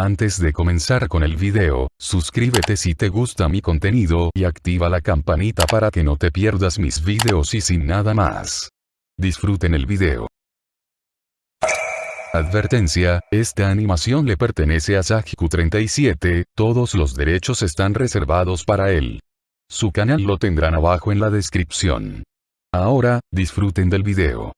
Antes de comenzar con el video, suscríbete si te gusta mi contenido y activa la campanita para que no te pierdas mis videos y sin nada más. Disfruten el video. Advertencia, esta animación le pertenece a Sajiku37, todos los derechos están reservados para él. Su canal lo tendrán abajo en la descripción. Ahora, disfruten del video.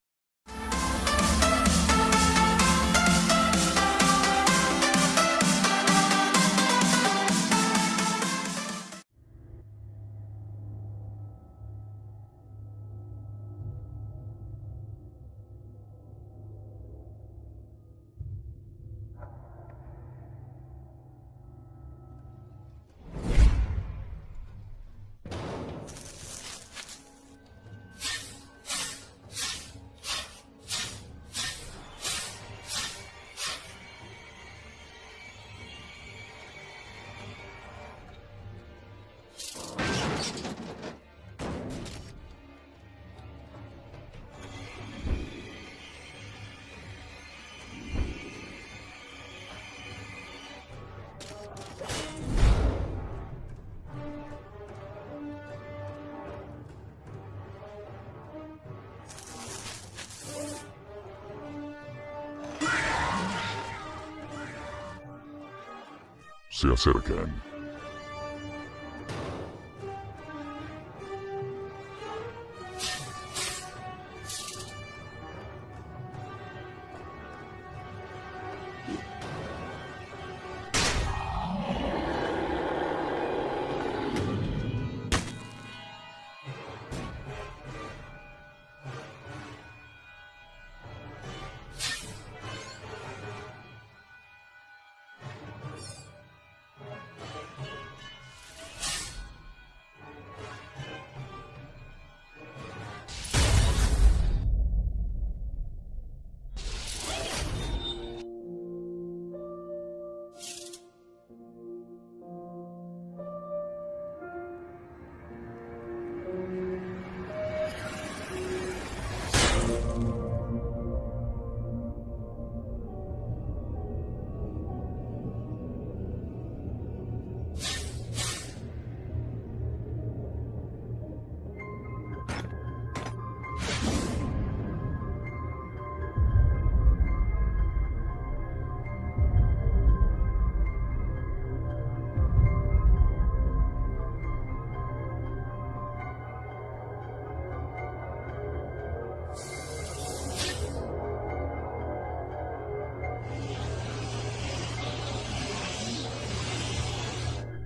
Se acercan.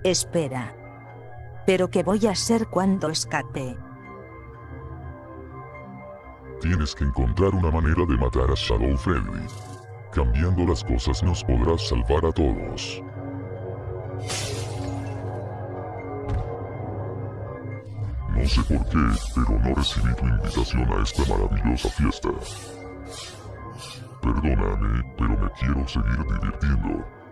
Espera. ¿Pero qué voy a hacer cuando escape? Tienes que encontrar una manera de matar a Shadow Freddy. Cambiando las cosas nos podrás salvar a todos. No sé por qué, pero no recibí tu invitación a esta maravillosa fiesta. Perdóname, pero me quiero seguir divirtiendo.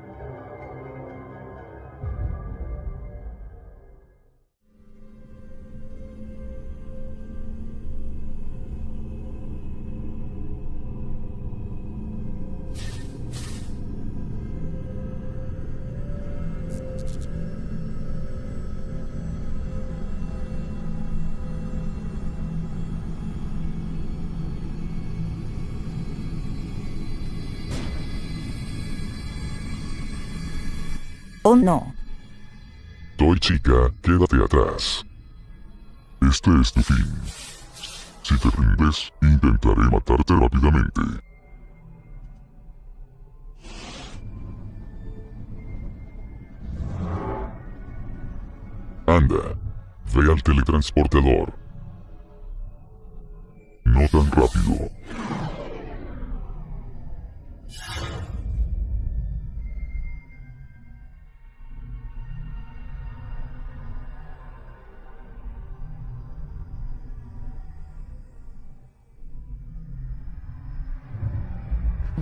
¿O no? Toy chica, quédate atrás. Este es tu fin. Si te rindes, intentaré matarte rápidamente. Anda, ve al teletransportador. No tan rápido.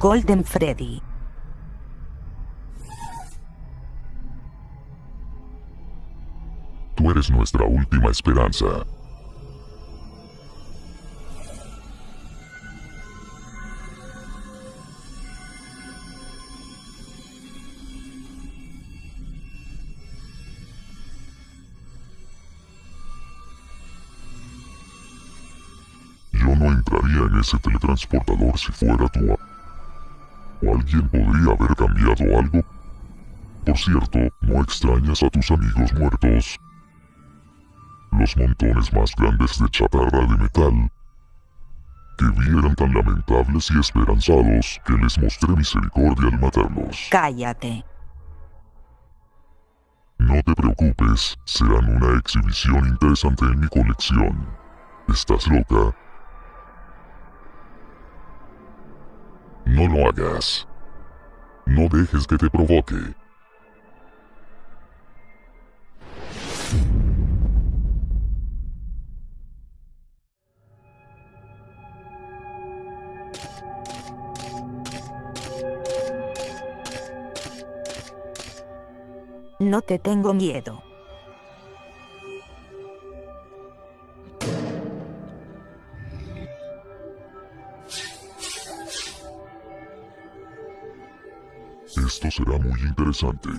Golden Freddy. Tú eres nuestra última esperanza. Yo no entraría en ese teletransportador si fuera tú. ¿O alguien podría haber cambiado algo? Por cierto, ¿no extrañas a tus amigos muertos? Los montones más grandes de chatarra de metal que vi eran tan lamentables y esperanzados que les mostré misericordia al matarlos. Cállate. No te preocupes, serán una exhibición interesante en mi colección. ¿Estás loca? No lo hagas. No dejes que te provoque. No te tengo miedo. Esto será muy interesante.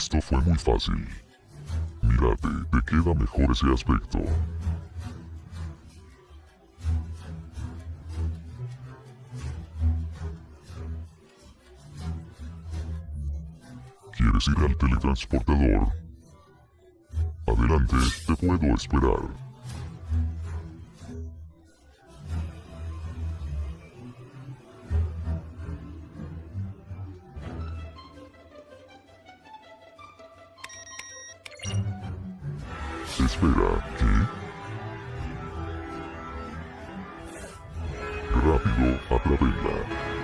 Esto fue muy fácil. Mírate, te queda mejor ese aspecto. ¿Quieres ir al teletransportador? Adelante, te puedo esperar. Espera, ¿qué? Rápido, atrápenla.